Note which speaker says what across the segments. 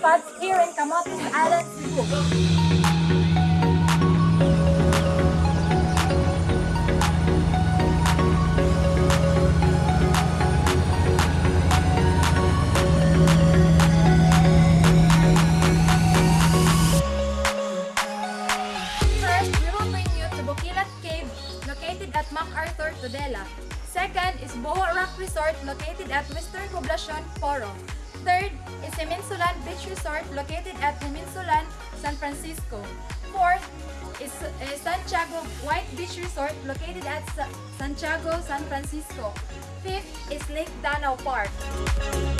Speaker 1: spots here in Camotes Island, Cebu. First, we will bring you to Bukilat Cave, located at MacArthur, Tudela. Second is Boho Rock Resort, located at Western Poblacion, Poro. Third is Himinsulan Beach Resort, located at Himinsulan, San Francisco. Fourth is, is Santiago White Beach Resort, located at Sa- Santiago, San Francisco. Fifth is Lake Danao Park.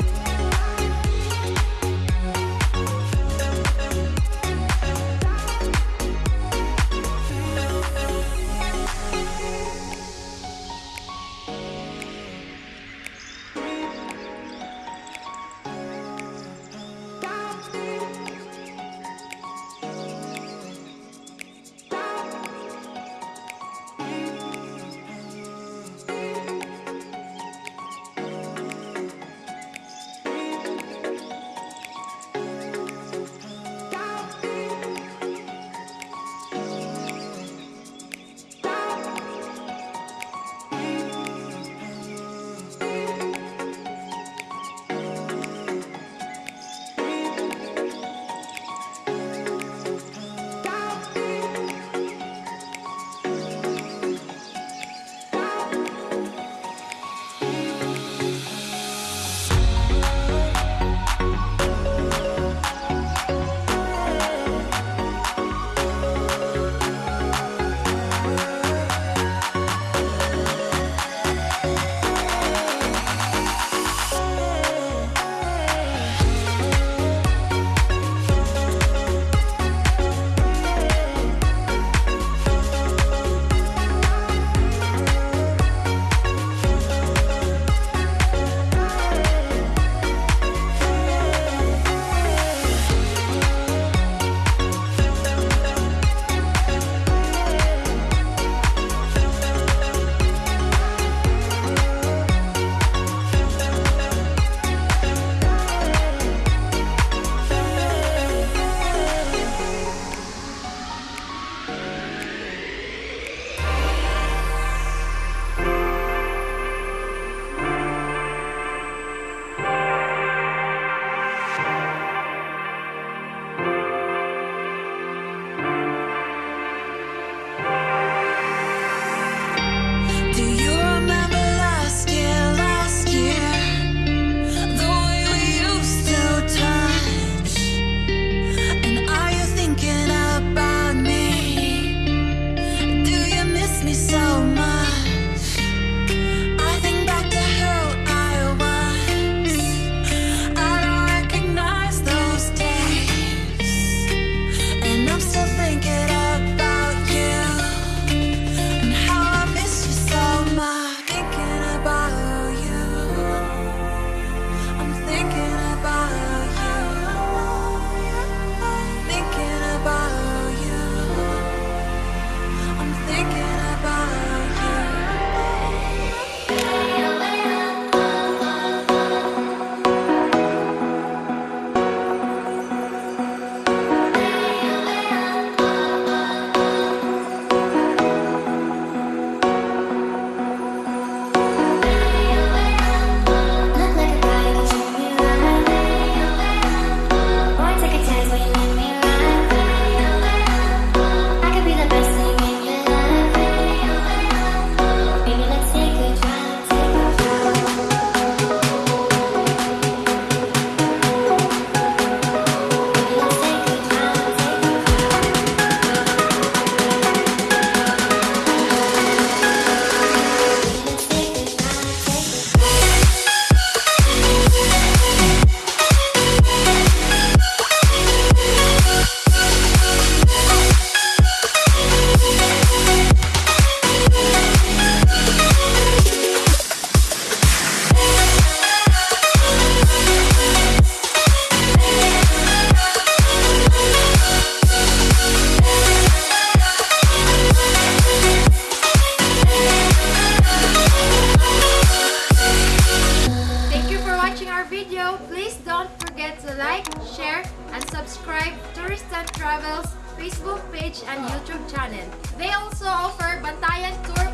Speaker 1: like, share and subscribe Tourist and Travels Facebook page and YouTube channel. They also offer Bantayan Tour